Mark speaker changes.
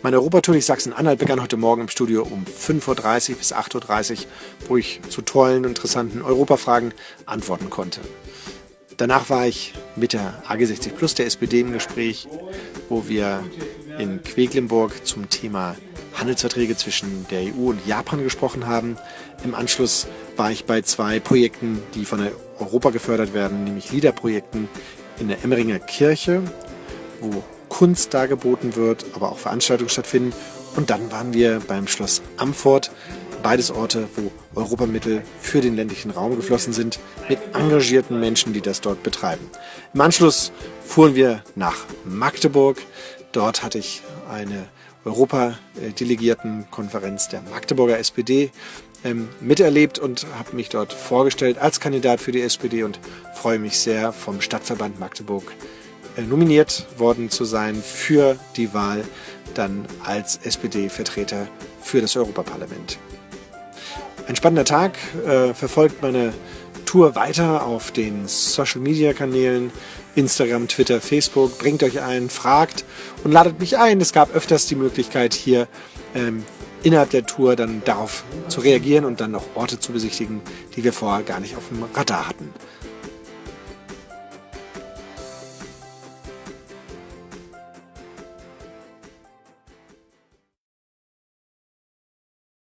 Speaker 1: Meine Europatour durch Sachsen-Anhalt begann heute Morgen im Studio um 5.30 Uhr bis 8.30 Uhr, wo ich zu tollen, interessanten Europafragen antworten konnte. Danach war ich mit der AG60 Plus der SPD im Gespräch, wo wir in Quedlinburg zum Thema Handelsverträge zwischen der EU und Japan gesprochen haben. Im Anschluss war ich bei zwei Projekten, die von Europa gefördert werden, nämlich LIDA-Projekten in der Emmeringer Kirche, wo Kunst dargeboten wird, aber auch Veranstaltungen stattfinden. Und dann waren wir beim Schloss Amfort, beides Orte, wo Europamittel für den ländlichen Raum geflossen sind, mit engagierten Menschen, die das dort betreiben. Im Anschluss fuhren wir nach Magdeburg. Dort hatte ich eine Europadelegiertenkonferenz der Magdeburger SPD ähm, miterlebt und habe mich dort vorgestellt als Kandidat für die SPD und freue mich sehr, vom Stadtverband Magdeburg nominiert worden zu sein für die Wahl dann als SPD-Vertreter für das Europaparlament. Ein spannender Tag, äh, verfolgt meine Tour weiter auf den Social-Media-Kanälen Instagram, Twitter, Facebook. Bringt euch ein, fragt und ladet mich ein. Es gab öfters die Möglichkeit, hier ähm, innerhalb der Tour dann darauf zu reagieren und dann noch Orte zu besichtigen, die wir vorher gar nicht auf dem Radar hatten.